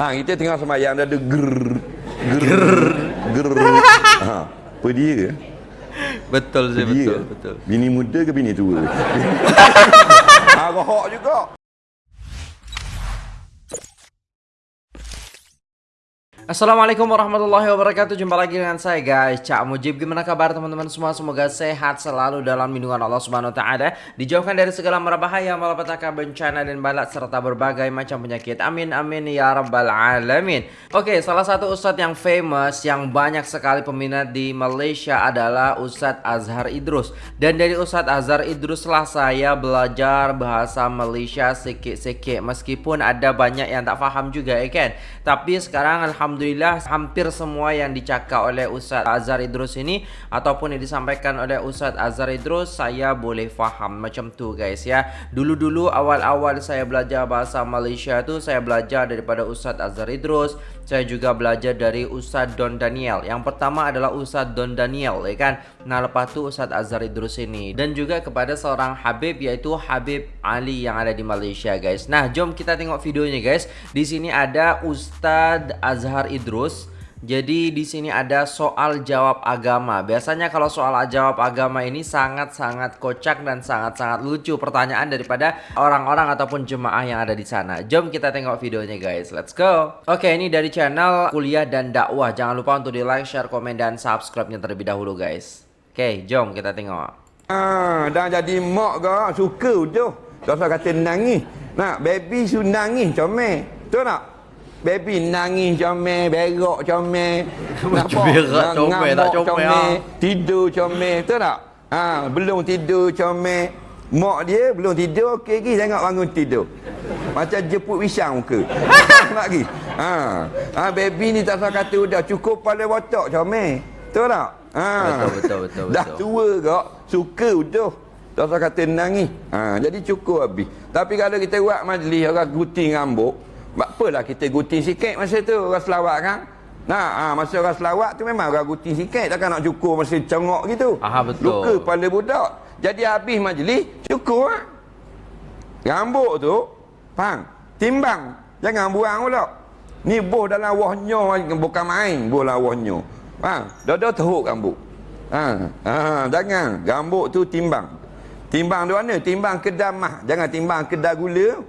Ha, kita tengah semayang dah ada ger ger ger. Ha, apa dia? Betul dia? betul, betul. Bini muda ke bini tua? ha, rohok juga. Assalamualaikum warahmatullahi wabarakatuh. Jumpa lagi dengan saya guys. Cak Mujib Gimana kabar teman-teman semua? Semoga sehat selalu dalam lindungan Allah Subhanahu Taala. Dijauhkan dari segala mara bahaya Malapetaka bencana dan balat Serta berbagai macam penyakit. Amin amin ya rabbal alamin. Oke salah satu ustadz yang famous Yang banyak sekali peminat di Malaysia Adalah Ustadz Azhar Idrus. Dan dari Ustadz Azhar Idrus lah saya belajar bahasa Malaysia sikit-sikit. Meskipun ada banyak yang tak faham juga ya kan? Tapi sekarang Alhamdulillah Alhamdulillah hampir semua yang dicakap oleh Ustaz Azhar Idrus ini ataupun yang disampaikan oleh Ustaz Azhar Idrus saya boleh faham macam tu guys ya. Dulu-dulu awal-awal saya belajar bahasa Malaysia tu saya belajar daripada Ustaz Azhar Idrus, saya juga belajar dari Ustaz Don Daniel. Yang pertama adalah Ustaz Don Daniel ya kan. Nah lepas tu Ustaz Azhar Idrus ini dan juga kepada seorang Habib yaitu Habib Ali yang ada di Malaysia guys. Nah jom kita tengok videonya guys. Di sini ada Ustaz Azhar Idrus. Jadi di sini ada soal jawab agama. Biasanya kalau soal jawab agama ini sangat-sangat kocak dan sangat-sangat lucu pertanyaan daripada orang-orang ataupun jemaah yang ada di sana. Jom kita tengok videonya guys. Let's go. Oke, ini dari channel kuliah dan dakwah. Jangan lupa untuk di like, share, komen dan subscribe-nya terlebih dahulu guys. Oke, jom kita tengok. Ha, dah jadi mak ke suka tu. Tak usah kata nangis. Nak baby su nangis comel. Betul tak? Baby nangis comel, berak comel. Macam berak comel, tak comel, ah. Tidur comel, betul tak? Ha, belum tidur comel. Mak dia belum tidur, okey lagi tengok bangun tidur. Macam jemput wisang muka. Nak lagi. Ha. ha, baby ni tak usah kata dah cukup pada watak comel. Betul tak? Ha. Betul, betul, betul, Dah betul. tua kak, suka udah. Tak usah kata nangis. Ha, jadi cukup habis. Tapi kalau kita buat majlis orang gunting rambut, apalah kita gunting sikit masa tu orang selawat kan? Nah, ha, masa orang selawat tu memang orang gunting sikit takkan nak cukur masa cengok gitu. Aha, betul. Luka kepala budak. Jadi habis majlis, cukur ah. Rambut tu, faham? Timbang. Jangan buang pula. Ni boh dalam wahnya bukan main, boh dalam wahnya. Faham? Dah-dah teruk rambut. Ha, ha, jangan. Rambut tu timbang. Timbang di mana? Timbang kedai mah. Jangan timbang kedai gula.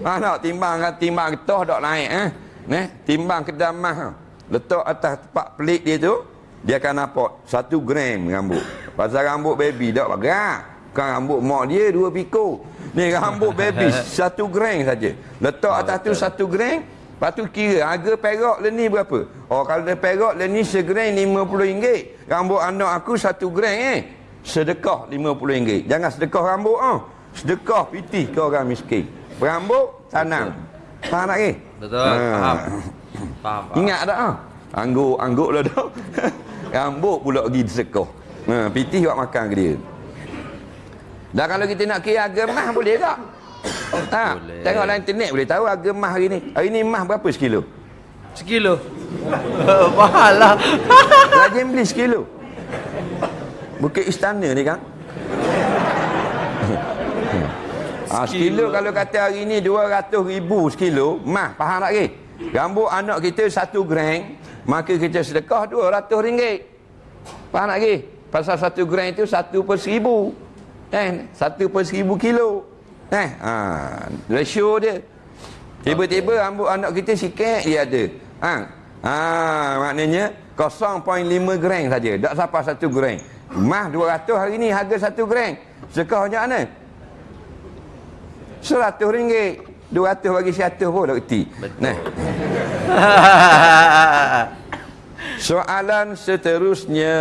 Ha, tak? Timbang timbang getah tak naik. Eh? Neh, timbang kedai mah. Letak atas tempat pelik dia tu. Dia akan nampak satu gram rambut. Pasal rambut baby tak berat. Bukan rambut mak dia dua piko. Ni rambut baby satu gram saja. Letak atas tu satu gram. Lepas tu kira harga perak le ni berapa? Oh kalau dia perak le ni segram RM50. Rambut anak aku satu gram eh. Sedekah RM50. Jangan sedekah rambut ah. Sedekah pitih ke orang miskin. Rambut tanam. Faham tak ke? Betul, Ha. faham. Faham, faham. Ingat tak ah? Angguk-angguk lah dah. Rambut pula pergi disekah. Ha, pitih buat makan ke dia. Dan kalau kita nak kira harga mah boleh tak? Ha, Boleh. tengok dalam internet boleh tahu harga mah hari ni. Hari ni mah berapa sekilo? Sekilo. Mahal lah. Rajin beli sekilo. Bukit Istana ni kan? Ah, sekilo kalau kata hari ni 200 ribu sekilo, mah faham tak ke? Rambut anak kita satu gram, maka kita sedekah 200 ringgit. Faham tak ke? Pasal satu gram itu satu per seribu. Kan? Satu per seribu kilo. Eh, ha, ratio dia. Tiba-tiba rambut anak kita sikit dia ada. Ha, ha maknanya 0.5 gram saja. Tak sampai satu gram. Mah 200 hari ni harga satu gram. Sedekah macam mana? Seratus ringgit. Dua ratus bagi seratus pun tak kerti. Nah, soalan seterusnya.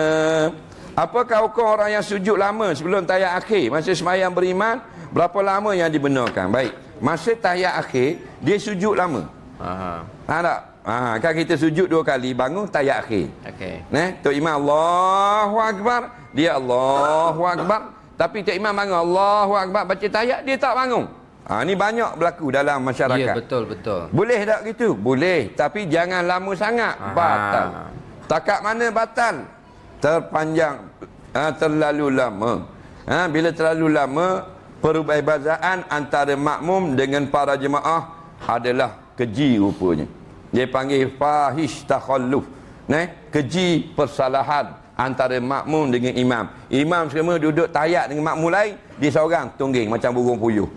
Apakah hukum orang yang sujud lama sebelum tahiyat akhir? Masa semayang beriman, berapa lama yang dibenarkan? Baik. Masa tahiyat akhir, dia sujud lama. Aha. Ha tak? Ha, kan kita sujud dua kali, bangun tahiyat akhir. Okey. Nah, Tok Imam Allahu Akbar, dia Allahu Akbar. Tapi Tok Imam bangun Allahu Akbar baca tahiyat, dia tak bangun. Ha, ni banyak berlaku dalam Ya, masyarakat. betul, betul. Boleh tak gitu? Boleh. Tapi jangan lama sangat. Aha. Batal. Takat mana batal? Terpanjang. Ha, terlalu lama. Ha, bila terlalu lama, perubahibazaan antara makmum dengan para jemaah adalah keji rupanya. Dia panggil fahish takhalluf. Neh, keji persalahan antara makmum dengan imam. Imam semua duduk tayat dengan makmum lain, dia seorang tungging macam burung puyuh.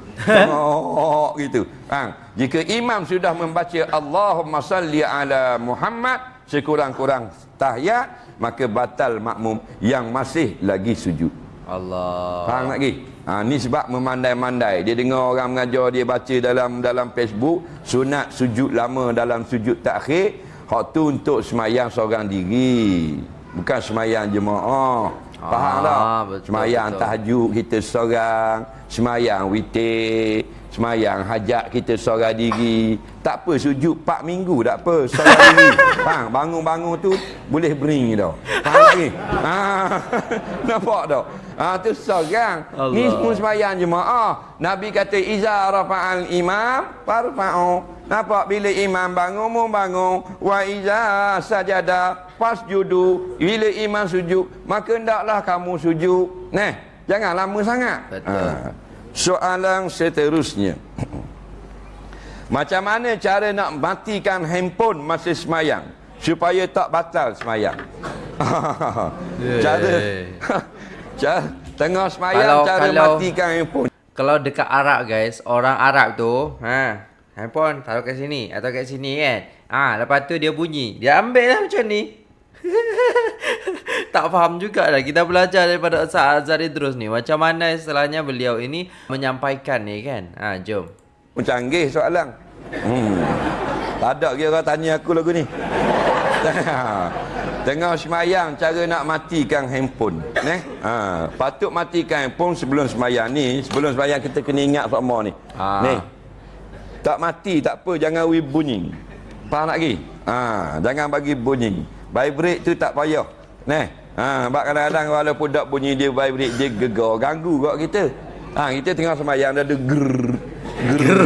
Oh, gitu. Ha. Jika imam sudah membaca Allahumma salli ala Muhammad sekurang-kurang tahiyat, maka batal makmum yang masih lagi sujud. Allah. Faham lagi? Ha, ni sebab memandai-mandai. Dia dengar orang mengajar dia baca dalam dalam Facebook, sunat sujud lama dalam sujud takhir, hak tu untuk semayang seorang diri. Bukan semayang jemaah. Faham Ah, tak? betul, Semayang betul. tahajud kita seorang, semayang witir, semayang hajat kita seorang diri. Tak apa sujud 4 minggu tak apa seorang diri. Faham? Bangun-bangun tu boleh bering tau. Faham lagi? Ha, nampak tak? Ha, tu seorang. Ni semua semayang jemaah. Nabi kata iza rafa'al imam farfa'u. Nampak bila imam bangun mu bangun wa iza sajada fasjudu. Bila imam sujud maka hendaklah kamu sujud. Nah, jangan lama sangat. Betul. Soalan seterusnya. Macam mana cara nak matikan handphone masa semayang supaya tak batal semayang? cara cara tengah semayang Kalau- cara kalau- matikan handphone. Kalau dekat Arab guys, orang Arab tu, ha, handphone taruh kat sini atau kat sini kan. Ah, ha, lepas tu dia bunyi. Dia ambil lah macam ni. tak faham juga lah. Kita belajar daripada Ustaz Azhar Idrus ni. Macam mana istilahnya beliau ini menyampaikan ni kan. Ha, jom. Pun canggih soalan. Hmm. Tak ada kira tanya aku lagu ni. Tengah semayang cara nak matikan handphone. Neh. Ha, patut matikan handphone sebelum semayang ni. Sebelum semayang kita kena ingat sama ni. Ah. Ni. Tak mati tak apa jangan wi bunyi. Faham tak lagi? Ha, jangan bagi bunyi. Vibrate tu tak payah. Neh. Ha, sebab kadang-kadang walaupun tak bunyi dia vibrate dia gegar ganggu kat kita. Ha, kita tengah semayang dah ada ger ger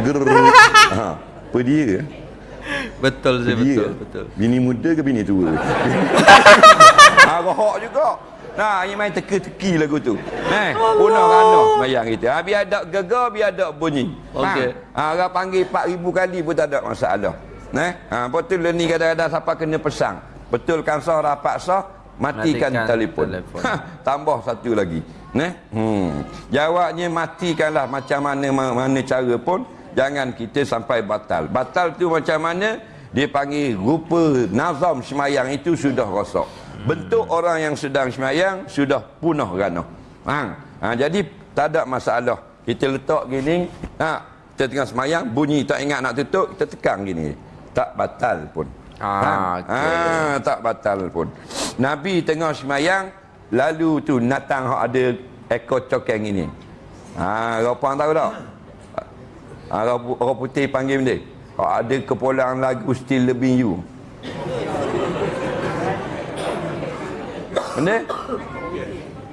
ger. Ha, apa dia? Betul Dia. betul, betul. Bini muda ke bini tua? ha, rohok juga. Nah, ini main teka-teki lagu tu. Eh, punah ranah mayang kita. Ha, biar ada gegar, biar ada bunyi. Okey. Ha, orang panggil 4000 kali pun tak ada masalah. Eh, ha, betul ni kadang-kadang siapa kena pesang. Betulkan sah rapat sah, matikan, Matikan telefon. telefon. Ha, tambah satu lagi. Neh. Hmm. Jawabnya matikanlah macam mana mana cara pun jangan kita sampai batal. Batal tu macam mana? Dia panggil rupa nazam semayang itu sudah rosak. Bentuk orang yang sedang semayang sudah punah ranah. Ha. ha jadi tak ada masalah. Kita letak gini, ha, kita tengah semayang, bunyi tak ingat nak tutup, kita tekan gini. Tak batal pun. Ah, okey. Ah, tak batal pun. Nabi tengah semayang, lalu tu natang hak ada ekor cokeng ini. Ha, orang tahu tak? Ha, orang, pu- orang putih panggil dia. Hak ada kepulangan lagu Still Loving You. Benda?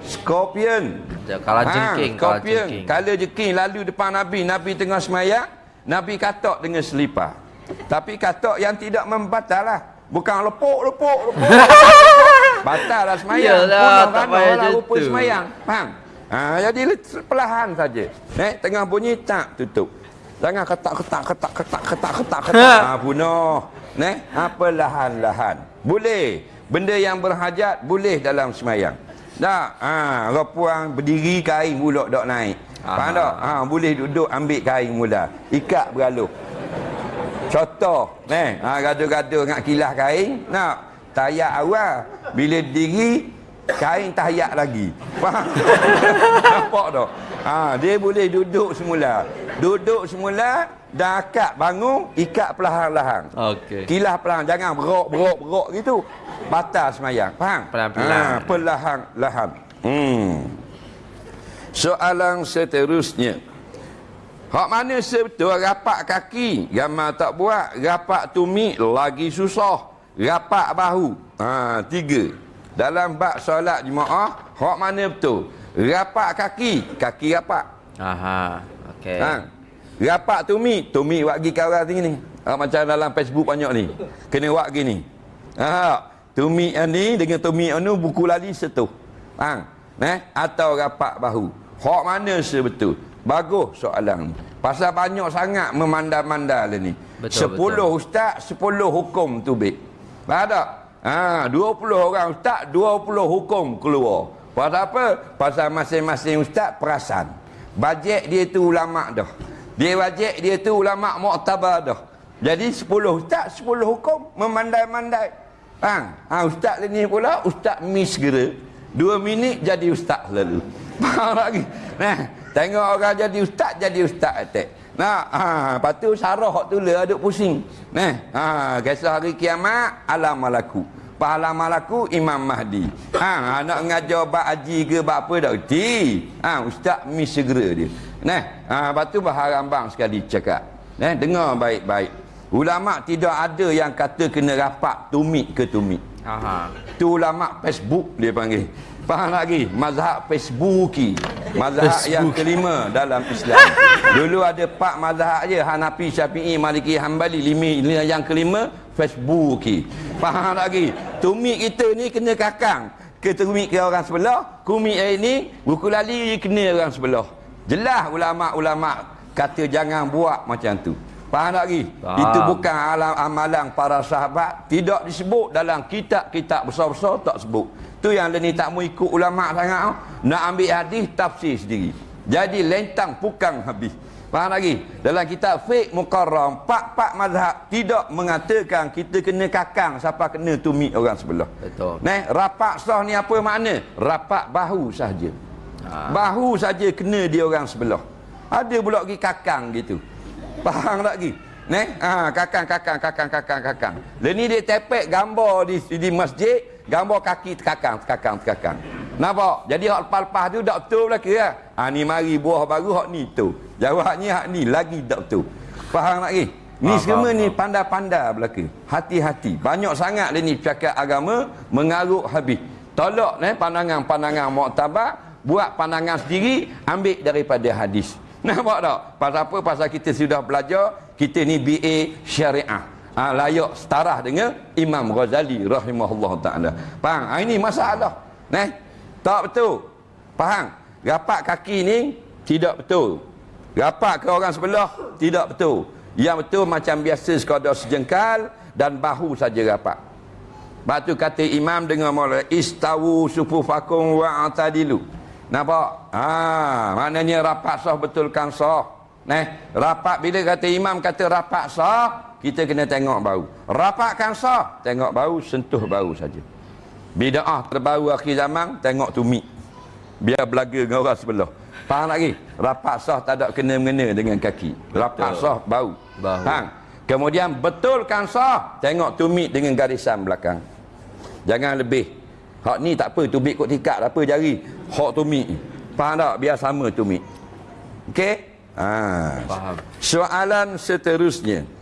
Scorpion. Kalau jengking, kalau Scorpion. jengking. Kalau jengking lalu depan Nabi, Nabi tengah semayang, Nabi katok dengan selipar. Tapi katok yang tidak membatal lah. Bukan lepuk, lepuk, lepuk. batal lah semayang. Yalah, tak payah lah rupa semayang. Faham? Ha, jadi perlahan saja. Eh, tengah bunyi tak tutup. Jangan ketak ketak ketak ketak ketak ketak ketak. ha, punah. Neh, ha, perlahan-lahan. Boleh. Benda yang berhajat boleh dalam semayang. Tak? Ha, orang puang berdiri kain pula dok naik. Faham Aha. tak? Ha, boleh duduk ambil kain mula. Ikat bergaluh. Contoh, neh, ha, gaduh-gaduh dengan kilah kain, nak tayak awal. Bila diri, kain tayak lagi. Faham? Nampak tak? Ha, dia boleh duduk semula. Duduk semula, dah akad bangun, ikat perlahan-lahan. Okey. Kilah perlahan, jangan berok, berok, berok gitu. Batal semayang. Faham? Pelan-pelan. Ha, perlahan-lahan. Hmm. Soalan seterusnya. Hak mana sebetul rapak kaki, gambar tak buat, rapak tumit lagi susah, rapak bahu. Ha, tiga. Dalam bab solat jemaah, hak mana betul? Rapak kaki, kaki rapak. Aha. Okey. Ha. Rapak tumit, tumit wak gi kawan tinggi ni. Ha, macam dalam Facebook banyak ni. Kena wak gini. Ha, tumit yang ni dengan tumit yang ni buku lali setuh. Ha, eh? Atau rapak bahu. Hak mana sebetul? Bagus soalan. Pasal banyak sangat memandal-mandal ni. Sepuluh ustaz, sepuluh hukum tubik. Faham tak? Ha, 20 orang ustaz, 20 hukum keluar. Pasal apa? Pasal masing-masing ustaz perasan. Bajet dia tu ulama dah. Dia bajet dia tu ulama muktabar dah. Jadi 10 ustaz, 10 hukum memandai-mandai. Ha, ha ustaz ni pula ustaz miss. Dua minit jadi ustaz lalu. Faham lagi? Nah, tengok orang jadi ustaz, jadi ustaz attack. Nah, ha, lepas tu sarah hak tu le aduk pusing. Nah, ha, kisah hari kiamat alam malaku. Pahala malaku Imam Mahdi. Ha, nak ngajar bab haji ke bab apa dak reti. Ha, ustaz mi segera dia. Nah, ha, lepas tu baharam bang sekali cakap. Nah, dengar baik-baik. Ulama tidak ada yang kata kena rapat tumit ke tumit. Aha. Tu ulama Facebook dia panggil. Faham lagi? Mazhab Facebooki. Mazhab yang kelima dalam Islam. Dulu ada empat mazhab je. Hanafi, Syafi'i, Maliki, Hanbali. Lima, yang kelima, Facebooki. Faham lagi? Tumik kita ni kena kakang. Ke tumik ke orang sebelah. Kumik hari ni, buku lali kena orang sebelah. Jelas ulama-ulama kata jangan buat macam tu. Faham tak lagi? Faham. Itu bukan alam amalan para sahabat. Tidak disebut dalam kitab-kitab besar-besar tak sebut. Tu yang ni tak mau ikut ulama sangat. oh. Nak ambil hadis tafsir sendiri. Jadi lentang pukang habis. Faham lagi? Dalam kitab fiqh mukarram, pak-pak mazhab tidak mengatakan kita kena kakang siapa kena tumit orang sebelah. Betul. Nah, rapak sah ni apa makna? Rapak bahu sahaja. Ha. Bahu saja kena dia orang sebelah. Ada pula pergi kakang gitu. Faham tak lagi? Neh, ha, kakang, kakang, kakang, kakang, kakang. Lain ni dia tepek gambar di di masjid, gambar kaki terkakang, terkakang, terkakang. Nampak? Jadi hak lepas-lepas tu tak betul lah. Ha, ni mari buah baru hak ni tu. Jawabnya hak ni lagi tak betul. Faham tak lagi? Ni Faham, semua ni pandai-pandai belaka. Hati-hati. Banyak sangat dia ni cakap agama mengarut habis. Tolak eh, pandangan-pandangan muktabar, buat pandangan sendiri, ambil daripada hadis. Nampak tak? Pasal apa? Pasal kita sudah belajar, kita ni BA syariah. Ha, layak setara dengan Imam Ghazali rahimahullah ta'ala. Faham? Ha, ini masalah. Nah, tak betul. Faham? Rapat kaki ni tidak betul. Rapat ke orang sebelah tidak betul. Yang betul macam biasa sekadar sejengkal dan bahu saja rapat. Lepas tu kata imam dengan mula istawu sufufakum wa atadilu. Nampak? Ha, maknanya rapat sah betulkan sah. Nah, rapat bila kata imam kata rapat sah, kita kena tengok bau. Rapatkan sah, tengok bau, sentuh bau saja. Bida'ah terbaru akhir zaman, tengok tumit. Biar belaga dengan orang sebelah. Faham lagi? Rapat sah tak ada kena-mengena dengan kaki. Rapat Betul. sah bau. Bahu. Faham? Kemudian betulkan sah, tengok tumit dengan garisan belakang. Jangan lebih. Hak ni tak apa, tumit kot tikak tak apa jari. Hak tumit. Faham tak? Biar sama tumit. Okey? Ha. Faham. Soalan seterusnya.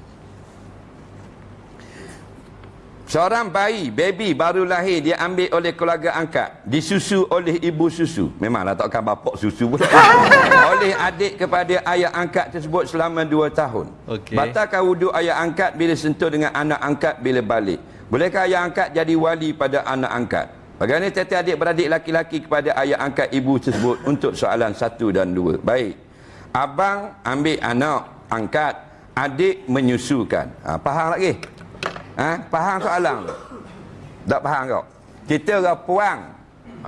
Seorang bayi, baby baru lahir, dia ambil oleh keluarga angkat. Disusu oleh ibu susu. Memanglah takkan bapak susu pula. oleh adik kepada ayah angkat tersebut selama dua tahun. Okey. Batalkan wuduk ayah angkat bila sentuh dengan anak angkat bila balik. Bolehkah ayah angkat jadi wali pada anak angkat? Bagaimana tete adik beradik laki-laki kepada ayah angkat ibu tersebut untuk soalan satu dan dua. Baik. Abang ambil anak angkat, adik menyusukan. Ha, faham lagi? Ha? Faham soalan tu? Tak faham kau? Kita orang puang.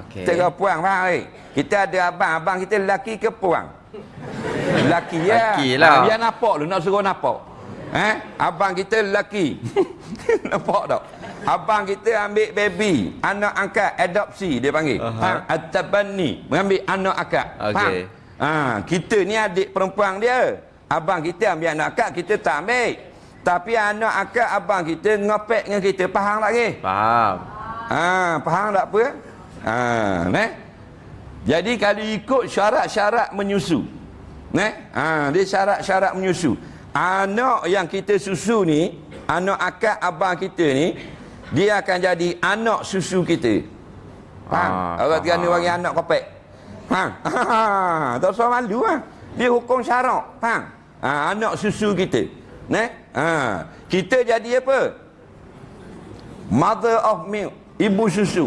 Okey. Kita orang puang, faham lagi? Kita ada abang, abang kita lelaki ke puang? Lelaki ya. Lelaki lah. Ha, biar nampak lu, nak suruh nampak. Eh? Abang kita lelaki. nampak tak? Abang kita ambil baby, anak angkat, adopsi dia panggil. Aha. Ha, at-tabanni, mengambil anak angkat. Faham? Okey. Ha, kita ni adik perempuan dia. Abang kita ambil anak akak, kita tak ambil. Tapi anak akak abang kita ngopek dengan kita. Faham tak ke? Faham. Ha, faham tak apa? Ha, ne? Jadi kalau ikut syarat-syarat menyusu. Ne? Ha, dia syarat-syarat menyusu. Anak yang kita susu ni, anak akak abang kita ni, dia akan jadi anak susu kita. Faham? Ah, Orang faham. Terengganu bagi anak kopek. Faham? Ha, tak usah malu lah. Dia hukum syarak. Faham? Ha, anak susu kita. Ne? Ha, kita jadi apa? Mother of milk. Ibu susu.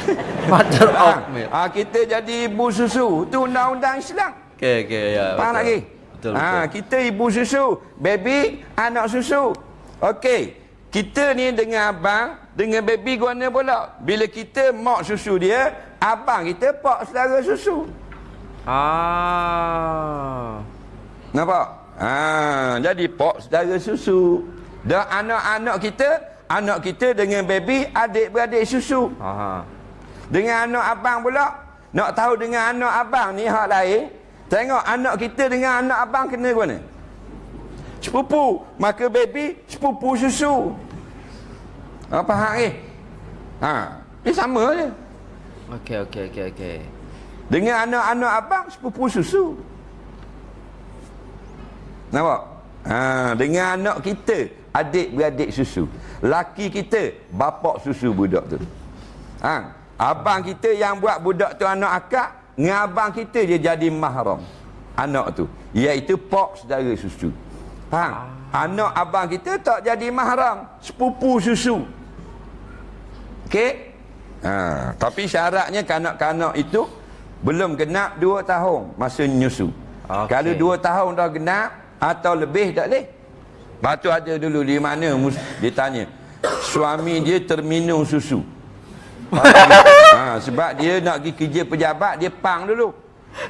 Mother of Faham? milk. Ha, kita jadi ibu susu. Tu undang-undang Islam. Okey, okey, ya. Faham betul. lagi? Betul, ha, kita ibu susu, baby anak susu. Okey. Kita ni dengan abang, dengan baby guna pula. Bila kita mak susu dia, abang kita pak saudara susu. Ah. Nampak? Ha, jadi pak saudara susu. Dan anak-anak kita, anak kita dengan baby adik-beradik susu. Aha. Dengan anak abang pula, nak tahu dengan anak abang ni hak lain. Tengok anak kita dengan anak abang kena ke mana? Sepupu. Maka baby sepupu susu. Apa hak ni? Ha, dia sama je. Okey okey okey okey. Dengan anak-anak abang sepupu susu. Nampak? Ha, dengan anak kita adik-beradik susu. Laki kita bapak susu budak tu. Ha, abang kita yang buat budak tu anak akak, dengan abang kita dia jadi mahram anak tu, iaitu pak saudara susu. Faham? Anak abang kita tak jadi mahram, sepupu susu. Okey? Ha, tapi syaratnya kanak-kanak itu belum genap 2 tahun masa nyusu. Okey. Kalau 2 tahun dah genap atau lebih tak boleh. Batu ada dulu di mana dia tanya. Suami dia terminum susu. ha, sebab dia nak pergi kerja pejabat dia pang dulu.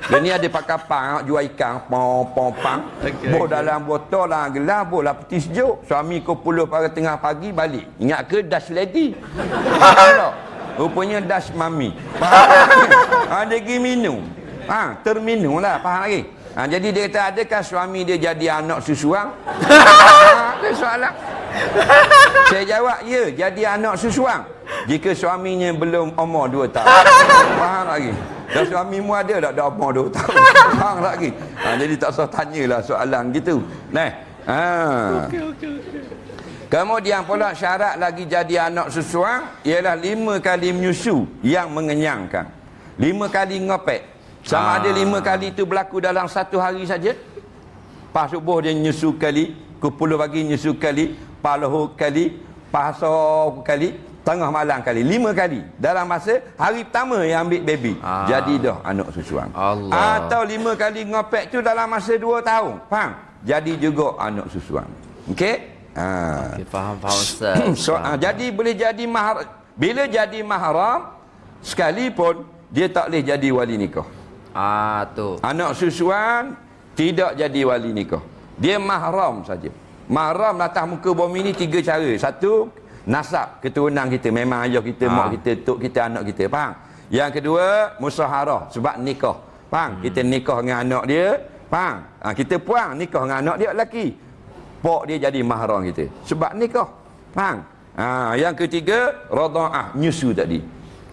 Dia ni ada pakai pang jual ikan pom pom pang. Okey, Boh okey. dalam botol lah gelas boh lah peti sejuk. Suami kau puluh pada tengah pagi balik. Ingat ke dash lady? Rupanya dash mami. Faham? ha, dia pergi minum. Ha, terminum lah. Faham lagi? Ha, jadi dia kata adakah suami dia jadi anak susuang? ha, ada soalan. Saya jawab, ya, jadi anak susuang. Jika suaminya belum umur 2 tahun. Faham lagi? Dan suamimu ada tak dah umur 2 tahun? Faham lagi? Ha, jadi tak usah tanyalah soalan gitu. Nah. Ha. Kemudian pula syarat lagi jadi anak susuang ialah lima kali menyusu yang mengenyangkan. Lima kali ngopek. Sama Ah. ada lima kali itu berlaku dalam satu hari saja. Pas subuh dia nyusu kali, 10 pagi nyusu kali, pas lohor kali, pas asar kali, tengah malam kali. Lima kali. Dalam masa hari pertama yang ambil baby. Ah. Jadi dah anak susuang. Allah. Atau lima kali ngopek tu dalam masa dua tahun. Faham? Jadi juga anak susuang. Okey? Ha. Okey faham faham Ustaz. So, ah, jadi boleh jadi mahram. Bila jadi mahram, sekalipun dia tak boleh jadi wali nikah. Ah tu. Anak susuan tidak jadi wali nikah. Dia mahram saja. Mahram atas muka bumi ni tiga cara. Satu, nasab keturunan kita. Memang ayah kita, Ah. mak kita, tok kita, anak kita. Faham? Yang kedua, musaharah sebab nikah. Faham? Kita nikah dengan anak dia. Faham? Ha, kita puang nikah dengan anak dia lelaki. Pok dia jadi mahram kita. Sebab nikah. Faham? Ha, yang ketiga, radha'ah, nyusu tadi.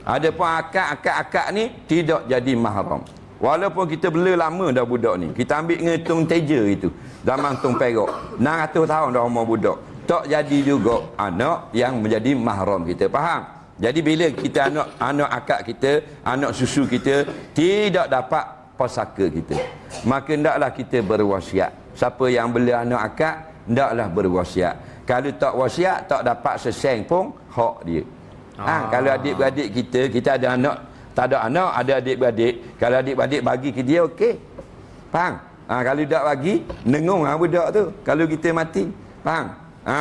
Ada pun akak-akak-akak ni tidak jadi mahram. Walaupun kita bela lama dah budak ni. Kita ambil dengan tung teja itu. Zaman tung perak. 600 tahun dah umur budak. Tak jadi juga anak yang menjadi mahram kita. Faham? Jadi bila kita anak anak akak kita, anak susu kita tidak dapat pusaka kita. Maka hendaklah kita berwasiat. Siapa yang bela anak akak, hendaklah berwasiat. Kalau tak wasiat, tak dapat seseng pun hak dia. Ha, Ah. kalau adik-beradik kita, kita ada anak, tak ada anak, ada adik-beradik. Kalau adik-beradik bagi ke dia, okey. Faham? Ha, kalau tak bagi, nengung ha, budak tu. Kalau kita mati. Faham? Ha,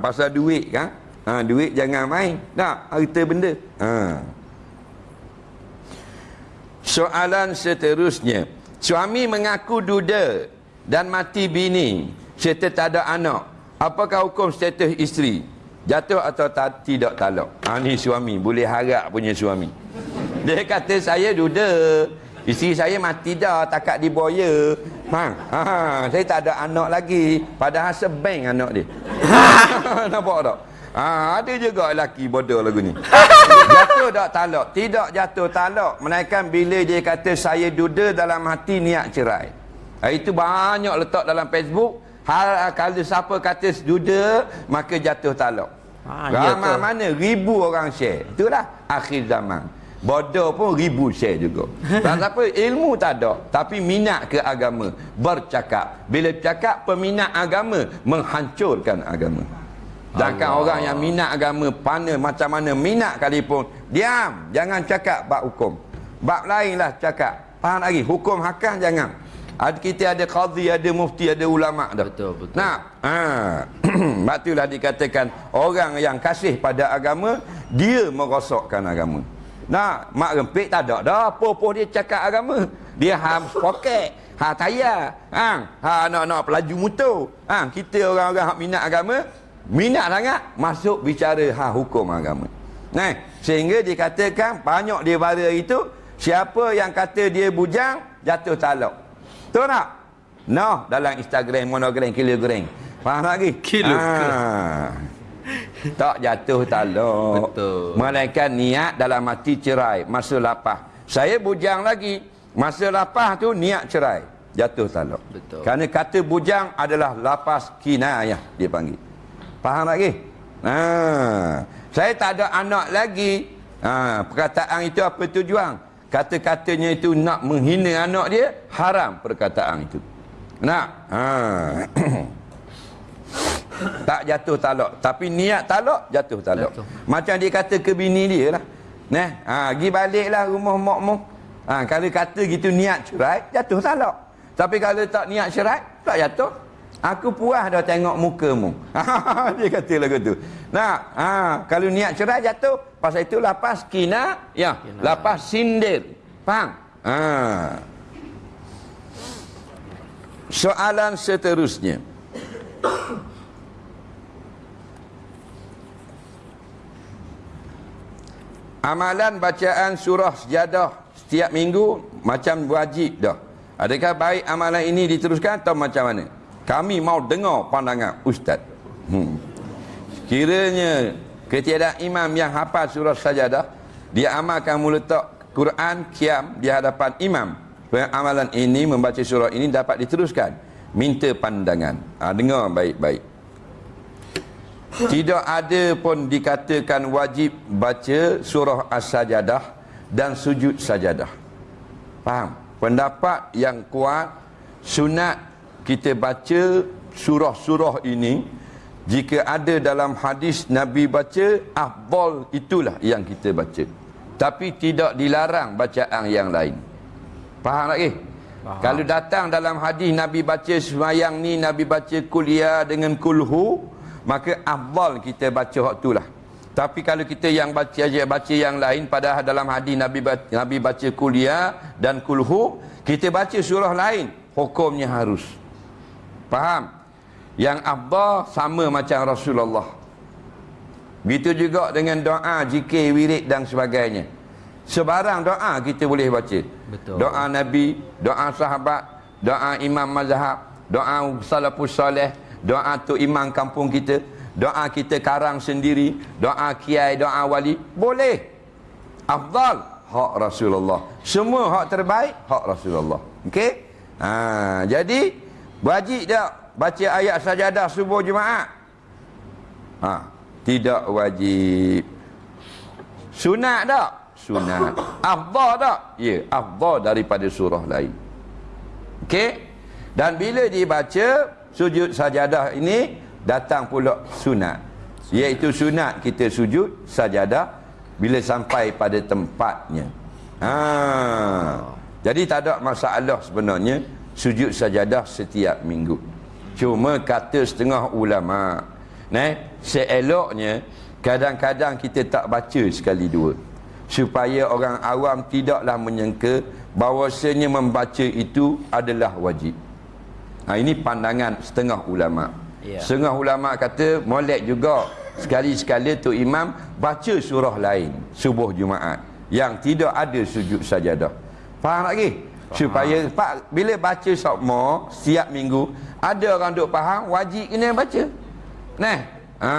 pasal duit kan? Ha, duit jangan main. Tak, harta benda. Ha. Soalan seterusnya. Suami mengaku duda dan mati bini serta tak ada anak. Apakah hukum status isteri? Jatuh atau ta- tidak talak? Ha, ni suami. Boleh harap punya suami. Dia kata saya duda. Isteri saya mati dah. Takat diboya. Ha, ha, saya tak ada anak lagi. Padahal sebeng anak dia. Nampak tak? Ha, ada juga lelaki bodoh lagu ni. jatuh tak talak? Tidak jatuh talak. Melainkan bila dia kata saya duda dalam hati niat cerai. Ha, itu banyak letak dalam Facebook. Hal kalau siapa kata duda, maka jatuh talak. Ya Ramai mana ribu orang share. Itulah akhir zaman. Bodoh pun ribu share juga. Tak apa ilmu tak ada, tapi minat ke agama, bercakap. Bila bercakap peminat agama menghancurkan agama. Sedangkan Allah. orang yang minat agama pana macam mana minat kalipun diam, jangan cakap bab hukum. Bab lainlah cakap. Faham lagi? Hukum hakam jangan. Ada kita ada qadhi, ada mufti, ada ulama dah. Betul, betul. Nah, ha. Batulah dikatakan orang yang kasih pada agama, dia merosakkan agama. Nah, mak rempik tak ada dah. Apa-apa dia cakap agama. Dia ham poket, ha tayar, ha, ha nak-nak pelaju motor. Ha, kita orang-orang hak minat agama, minat sangat masuk bicara ha hukum agama. Nah, sehingga dikatakan banyak dia bara itu siapa yang kata dia bujang jatuh talak. Betul tak? No, dalam Instagram, monogram, kilogram. Faham lagi? Kilogram. Ha. Tak jatuh talak. Betul. Melainkan niat dalam hati cerai. Masa lapah. Saya bujang lagi. Masa lapah tu niat cerai. Jatuh talak. Betul. Kerana kata bujang adalah lapas kinayah dia panggil. Faham lagi? Ha. Saya tak ada anak lagi. Ha. Perkataan itu apa tujuan? kata-katanya itu nak menghina anak dia haram perkataan itu nak ha. tak jatuh talak tapi niat talak jatuh talak Jatuh. macam dia kata ke bini dia lah Nah, ha, pergi baliklah rumah mak mok. Ha, kalau kata gitu niat cerai, jatuh talak. Tapi kalau tak niat cerai, tak jatuh. Aku puas dah tengok mukamu. dia kata lagu tu. Nah, ha, kalau niat cerai jatuh, pasal itu lapas kina, ya, Kina. lapas sindir. Faham? Ha. Soalan seterusnya. Amalan bacaan surah sejadah setiap minggu macam wajib dah. Adakah baik amalan ini diteruskan atau macam mana? Kami mau dengar pandangan ustaz. Hmm. Kiranya ketiadaan imam yang hafal surah sajadah dia amalkan meletak Quran kiam di hadapan imam. Amalan ini membaca surah ini dapat diteruskan. Minta pandangan. Ha, dengar baik-baik. Tidak ada pun dikatakan wajib baca surah As-Sajadah dan sujud sajadah. Faham? Pendapat yang kuat sunat kita baca surah-surah ini jika ada dalam hadis Nabi baca afdal itulah yang kita baca. Tapi tidak dilarang bacaan yang lain. Faham lagi? Faham. Kalau datang dalam hadis Nabi baca semayang ni Nabi baca kuliah dengan kulhu maka afdal kita baca hak itulah. Tapi kalau kita yang baca aja baca yang lain padahal dalam hadis Nabi baca, Nabi baca kuliah dan kulhu, kita baca surah lain, hukumnya harus. Faham? Yang afdal sama macam Rasulullah. Begitu juga dengan doa, zikir, wirid dan sebagainya. Sebarang doa kita boleh baca. Betul. Doa Nabi, doa sahabat, doa imam mazhab, doa salafus soleh, doa tu imam kampung kita, doa kita karang sendiri, doa kiai, doa wali, boleh. Afdal hak Rasulullah. Semua hak terbaik hak Rasulullah. Okey? Ha, jadi wajib tak baca ayat sajadah subuh Jumaat? Ha, tidak wajib. Sunat tak? Sunat. Afdal tak? Ya, afdal daripada surah lain. Okey? Dan bila dibaca sujud sajadah ini datang pula sunat. Iaitu sunat kita sujud sajadah bila sampai pada tempatnya. Ha. Jadi tak ada masalah sebenarnya sujud sajadah setiap minggu. Cuma kata setengah ulama, nah, seeloknya kadang-kadang kita tak baca sekali dua supaya orang awam tidaklah menyangka bahawasanya membaca itu adalah wajib. Ha, ini pandangan setengah ulama. Ya. Setengah ulama kata molek juga sekali-sekala tu imam baca surah lain subuh Jumaat yang tidak ada sujud sajadah. Faham lagi? Faham. Supaya pak bila baca sokmo setiap minggu ada orang duk faham wajib kena baca. Nah, ha,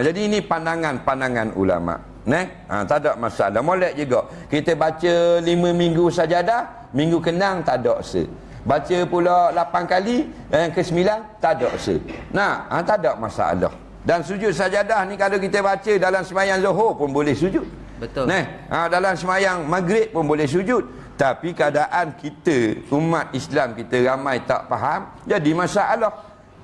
jadi ini pandangan-pandangan ulama. Nah, ha, tak ada masalah. Molek juga. Kita baca lima minggu sajadah, minggu kenang tak ada se. Baca pula lapan kali, yang ke sembilan tak ada se. Nah, ha, tak ada masalah. Dan sujud sajadah ni kalau kita baca dalam semayang zuhur pun boleh sujud. Betul. Nah, ha, dalam semayang maghrib pun boleh sujud. Tapi keadaan kita, umat Islam kita ramai tak faham, jadi masalah.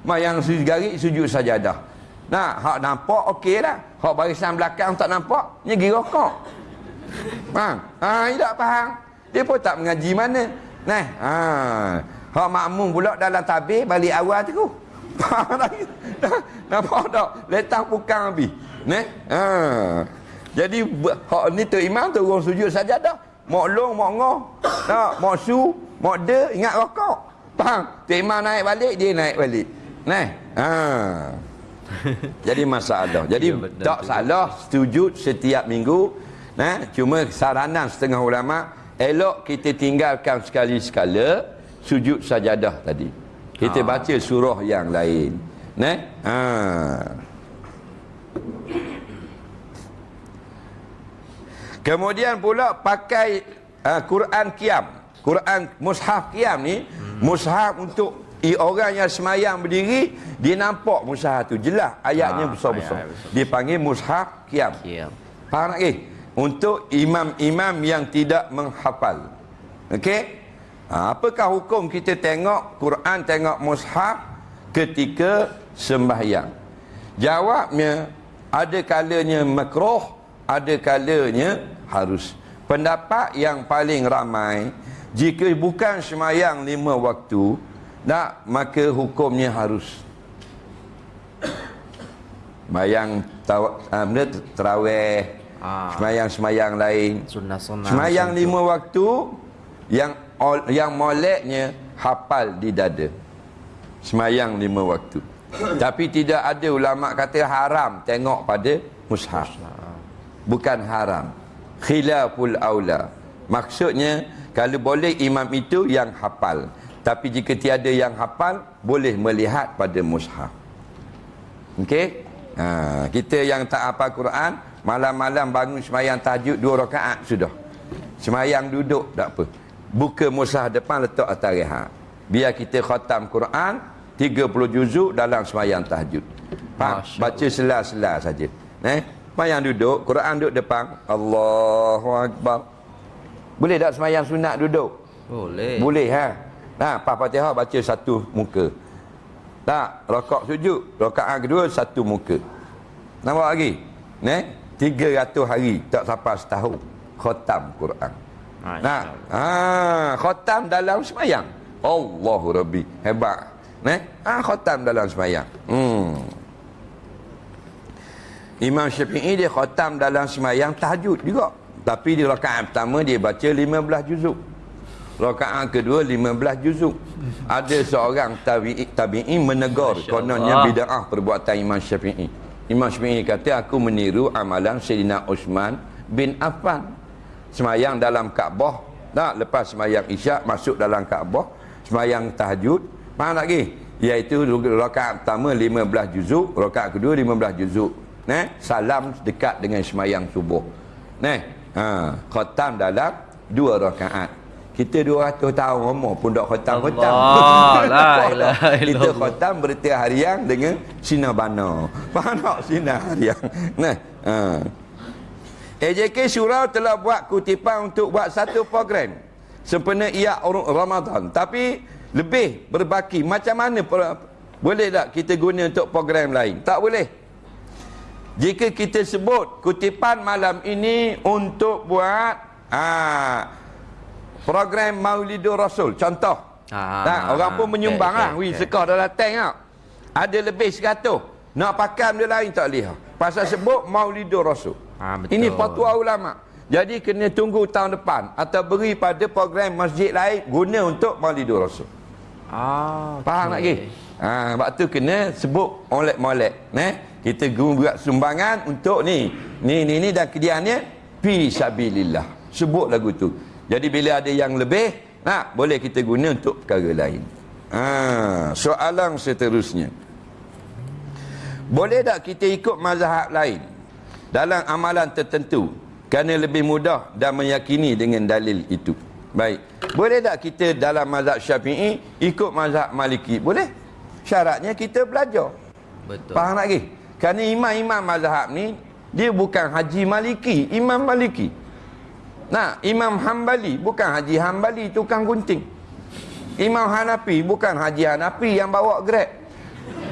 Mayang garik, sujud sajadah. Nah, hak nampak okey lah. Hak barisan belakang tak nampak, pergi rokok. Faham? Ha, dia tak faham. Dia pun tak mengaji mana. Nah, ha. Hak makmum pula dalam tabir balik awal tu. Nampak tak? Letak pukang habis. Ne? Ha. Jadi hak ni tu imam tu orang sujud saja dah. Mok long, mok ngoh. Tak, mok su, mok de, ingat rokok. Faham? Tu imam naik balik, dia naik balik. Ne? Ha. Jadi masalah. Jadi Ya, betul tak salah sujud setiap minggu. Nah, cuma saranan setengah ulama elok kita tinggalkan sekali sekala sujud sajadah tadi. Kita Ah. baca surah yang lain. Nah, ha. Kemudian pula pakai uh, Quran Qiyam. Quran mushaf Qiyam ni, mushaf untuk i orang yang semayang berdiri, dia nampak mushaf tu jelas ayatnya Ah, besar-besar. ayat besar. Dia panggil mushaf Qiyam. Ya. Faham tak ke? Untuk imam-imam yang tidak menghafal. Okey? Ha, apakah hukum kita tengok Quran, tengok mushaf ketika sembahyang? Jawabnya, ada kalanya makruh, ada kalanya harus. Pendapat yang paling ramai, jika bukan semayang lima waktu, tak, maka hukumnya harus. Bayang taw, uh, terawih, Ah. semayang-semayang lain. Sunnah-sunnah. Semayang tu. lima waktu yang yang moleknya hafal di dada. Semayang lima waktu. Tapi tidak ada ulama kata haram tengok pada mushaf. Bukan haram. Khilaful aula. Maksudnya kalau boleh imam itu yang hafal. Tapi jika tiada yang hafal boleh melihat pada mushaf. Okey? Ha, kita yang tak hafal Quran, malam-malam bangun semayang tahajud dua rakaat sudah. Semayang duduk tak apa. Buka mushaf depan letak atas rehat. Biar kita khatam Quran 30 juzuk dalam semayang tahajud. Faham? Baca sela-sela saja. Eh? Semayang duduk, Quran duduk depan. Allahu Akbar. Boleh tak semayang sunat duduk? Boleh. Boleh ha. Nah, Pak Fatihah baca satu muka. Tak, rokok sujud. Rokaat kedua satu muka. Nampak lagi? Ne? 300 hari tak sampai setahun khatam Quran. Masya Nah, ha, khatam dalam semayang. Allahu Rabbi. Hebat. Ne? Ah, khatam dalam semayang. Hmm. Imam Syafi'i dia khatam dalam semayang tahajud juga. Tapi di rakaat pertama dia baca 15 juzuk. Rakaat kedua 15 juzuk. Ada seorang tabi'i tabi'i menegur kononnya bid'ah perbuatan Imam Syafi'i. Imam Syafi'i kata aku meniru amalan Sayyidina Uthman bin Affan. Semayang dalam Kaabah, tak lepas semayang Isyak masuk dalam Kaabah, semayang tahajud. Tak lagi? Iaitu rakaat pertama 15 juzuk, rakaat kedua 15 juzuk. Nah, salam dekat dengan semayang subuh. Nah, ha, khatam dalam dua rakaat. Kita 200 tahun umur pun tak khatam-khatam. Allah, la ilaha Kita khatam berita harian dengan sinar bana. Faham tak sinar harian? Nah, ha. AJK Surau telah buat kutipan untuk buat satu program sempena ia Ramadan. Tapi lebih berbaki. Macam mana boleh tak kita guna untuk program lain? Tak boleh. Jika kita sebut kutipan malam ini untuk buat ah, program Maulidur Rasul. Contoh. Ah, tak, orang pun menyumbang okey, lah. okey, Wih, okey. sekar dalam tank tau. Ada lebih 100. Nak pakai dia lain tak lihat. Pasal sebut Maulidur Rasul. Ah, betul. Ini fatwa ulama. Jadi kena tunggu tahun depan atau beri pada program masjid lain guna untuk Maulidur Rasul. Ah, Faham tak lagi? Ha, sebab tu kena sebut molek-molek. Eh? Kita guna buat sumbangan untuk ni. Ni, ni, ni dan kediannya. Fi sabilillah. Sebut lagu tu. Jadi bila ada yang lebih, nah, boleh kita guna untuk perkara lain. Ha, soalan seterusnya. Boleh tak kita ikut mazhab lain dalam amalan tertentu kerana lebih mudah dan meyakini dengan dalil itu? Baik. Boleh tak kita dalam mazhab Syafi'i ikut mazhab Maliki? Boleh. Syaratnya kita belajar. Betul. Faham lagi? Kerana imam-imam mazhab ni dia bukan Haji Maliki, Imam Maliki. Nah, Imam Hambali bukan Haji Hambali tukang gunting. Imam Hanafi bukan Haji Hanafi yang bawa grab.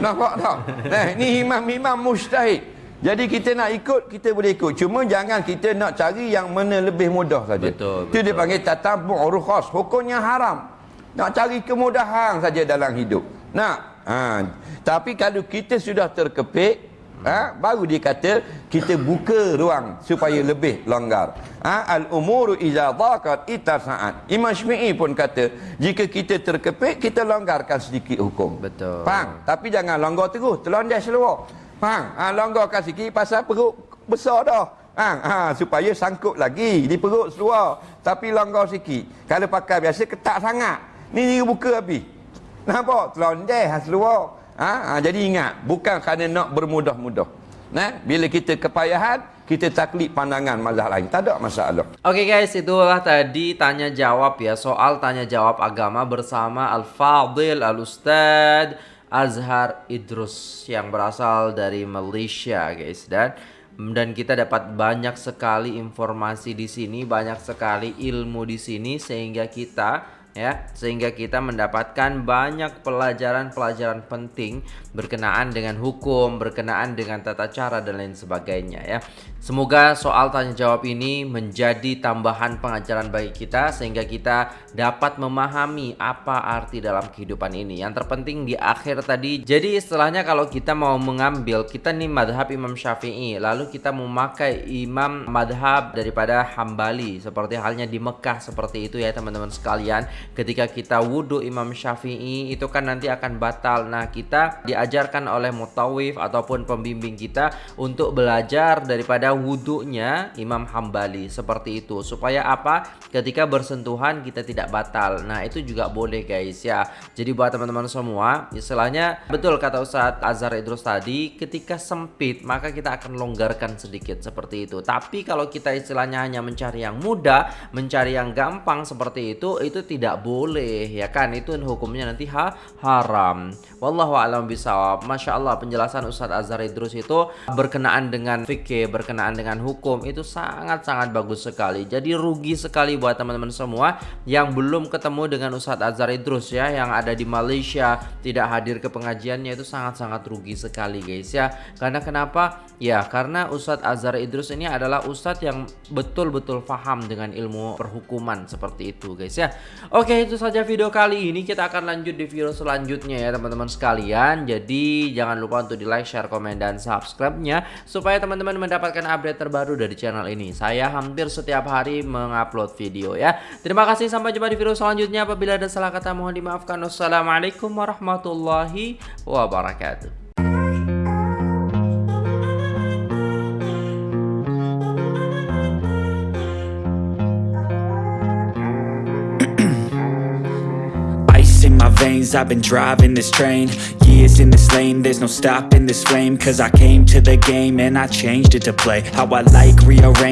Nampak tak? Nah, ni imam-imam mujtahid. Jadi kita nak ikut, kita boleh ikut. Cuma jangan kita nak cari yang mana lebih mudah saja. Betul, Itu dia panggil tatabu' rukhas. Hukumnya haram. Nak cari kemudahan saja dalam hidup. Nak. Ha. Tapi kalau kita sudah terkepit, ha, baru dia kata kita buka ruang supaya lebih longgar. Ha, al umuru iza dhaqat itasa'at. Imam Syafi'i pun kata, jika kita terkepit, kita longgarkan sedikit hukum. Betul. Faham? Tapi jangan longgar terus, terlonjak seluar. Faham? Ha, longgarkan sikit pasal perut besar dah. Ha, ha, supaya sangkut lagi di perut seluar. Tapi longgar sikit. Kalau pakai biasa ketat sangat. Ni ni buka habis. Nampak? Terlonjak seluar. Ha, ha, jadi ingat, bukan kerana nak bermudah-mudah. Nah, bila kita kepayahan, kita taklid pandangan mazhab lain. Tak ada masalah. Oke guys, itulah tadi tanya jawab ya soal tanya jawab agama bersama Al Fadil Al Ustad Azhar Idrus yang berasal dari Malaysia guys dan dan kita dapat banyak sekali informasi di sini, banyak sekali ilmu di sini sehingga kita ya sehingga kita mendapatkan banyak pelajaran-pelajaran penting berkenaan dengan hukum, berkenaan dengan tata cara dan lain sebagainya ya. Semoga soal tanya jawab ini menjadi tambahan pengajaran bagi kita sehingga kita dapat memahami apa arti dalam kehidupan ini. Yang terpenting di akhir tadi, jadi istilahnya kalau kita mau mengambil kita nih madhab Imam Syafi'i, lalu kita memakai imam madhab daripada Hambali seperti halnya di Mekah seperti itu ya teman-teman sekalian. Ketika kita wudhu Imam Syafi'i itu kan nanti akan batal. Nah kita diajarkan oleh mutawif ataupun pembimbing kita untuk belajar daripada wudhunya Imam Hambali. Seperti itu. Supaya apa? Ketika bersentuhan kita tidak batal. Nah itu juga boleh guys ya. Jadi buat teman-teman semua istilahnya betul kata Ustadz Azhar Idrus tadi ketika sempit maka kita akan longgarkan sedikit seperti itu. Tapi kalau kita istilahnya hanya mencari yang mudah mencari yang gampang seperti itu itu tidak boleh ya kan itu hukumnya nanti ha haram wallahu alam bisawab Masya Allah penjelasan Ustadz Azhar Idrus itu berkenaan dengan fikih berkenaan dengan hukum itu sangat-sangat bagus sekali. Jadi rugi sekali buat teman-teman semua yang belum ketemu dengan Ustadz Azhar Idrus ya yang ada di Malaysia tidak hadir ke pengajiannya itu sangat-sangat rugi sekali guys ya. Karena kenapa? Ya karena Ustadz Azhar Idrus ini adalah Ustadz yang betul-betul paham dengan ilmu perhukuman seperti itu guys ya. Oke itu saja video kali ini kita akan lanjut di video selanjutnya ya teman-teman sekalian. Jadi jangan lupa untuk di like, share, komen, dan subscribe-nya supaya teman-teman mendapatkan update terbaru dari channel ini. Saya hampir setiap hari mengupload video ya. Terima kasih sampai jumpa di video selanjutnya. Apabila ada salah kata mohon dimaafkan. Wassalamualaikum warahmatullahi wabarakatuh. Veins I've been driving this train Years in this lane. There's no stopping this flame Cause I came to the game And I changed it to play. How I like rearrange